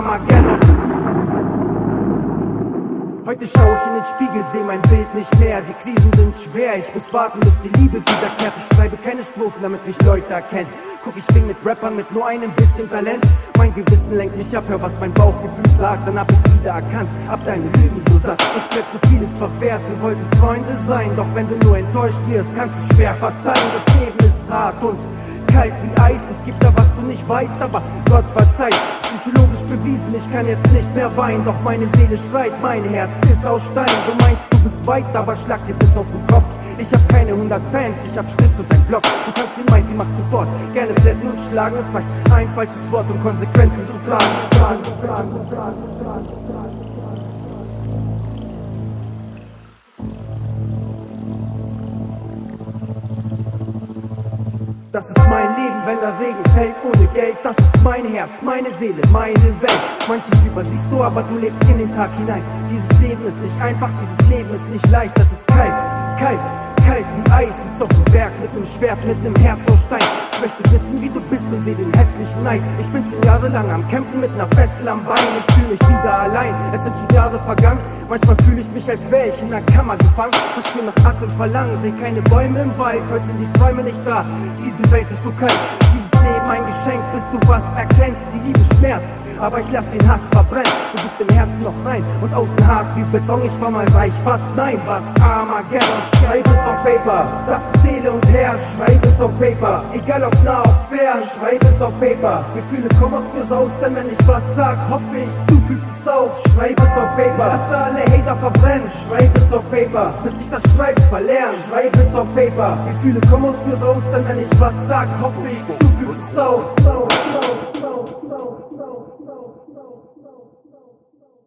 Armageddon. Heute schau ich in den Spiegel, seh mein Bild nicht mehr. Die Krisen sind schwer, ich muss warten, bis die Liebe wiederkehrt. Ich schreibe keine Strophen, damit mich Leute erkennen. Guck, ich sing mit Rappern mit nur einem bisschen Talent. Mein Gewissen lenkt mich ab, hör was mein Bauchgefühl sagt. Dann hab ich's wieder erkannt, hab deine Lügen so satt. Uns bleibt so vieles verwehrt, wir wollten Freunde sein. Doch wenn du nur enttäuscht wirst, kannst du schwer verzeihen. Das Leben ist hart und kalt wie Eis. Es gibt da was du nicht weißt, aber Gott verzeiht. Psychologisch bewiesen, ich kann jetzt nicht mehr weinen. Doch meine Seele schreit, mein Herz ist aus Stein. Du meinst, du bist weit, aber schlag dir bis aus dem Kopf. Ich hab keine 100 Fans, ich hab Stift und ein Block. Du kannst den Mighty macht Support, gerne plätten und schlagen. Es reicht ein falsches Wort, um Konsequenzen zu tragen. Das ist mein Leben, wenn der Regen fällt ohne Geld. Das ist mein Herz, meine Seele, meine Welt. Manches übersiehst du, aber du lebst in den Tag hinein. Dieses Leben ist nicht einfach, dieses Leben ist nicht leicht. Das ist kalt, kalt, kalt wie Eis. Sitz auf dem Berg mit nem Schwert, mit nem Herz aus Stein. Ich möchte wissen, wie du bist und seh den hässlichen Neid. Ich bin schon jahrelang am Kämpfen mit ner Fessel am Bein. Ich fühl mich wieder allein, es sind schon Jahre vergangen. Manchmal fühle ich mich, als wäre ich in einer Kammer gefangen. Verspür nach Atem verlangen, seh keine Bäume im Wald. Heute sind die Träume nicht da. Diese Welt ist so kalt. Dieses Leben ein Geschenk, bis du was erkennst. Die Liebe schmerzt, aber ich lass den Hass verbrennen. Du bist im Herzen noch rein und außen hart wie Beton. Ich war mal reich, fast nein, was Armageddon. Schreib es auf Paper, das ist Seele und Herz. Schreib es auf Paper, egal ob nah, ob fern. Schreib es auf Paper, Gefühle kommen aus mir raus, denn wenn ich was sag, hoffe ich, du fühlst es auch. Schreib es auf Paper, lass alle Hater verbrennen. Schreib es auf Paper, bis ich das Schreiben verlerne. Schreib es auf Paper, Gefühle kommen aus mir raus, denn wenn ich was sag, hoffe ich, du fühlst es auch. So, so, so, so, so, so, so, so, so.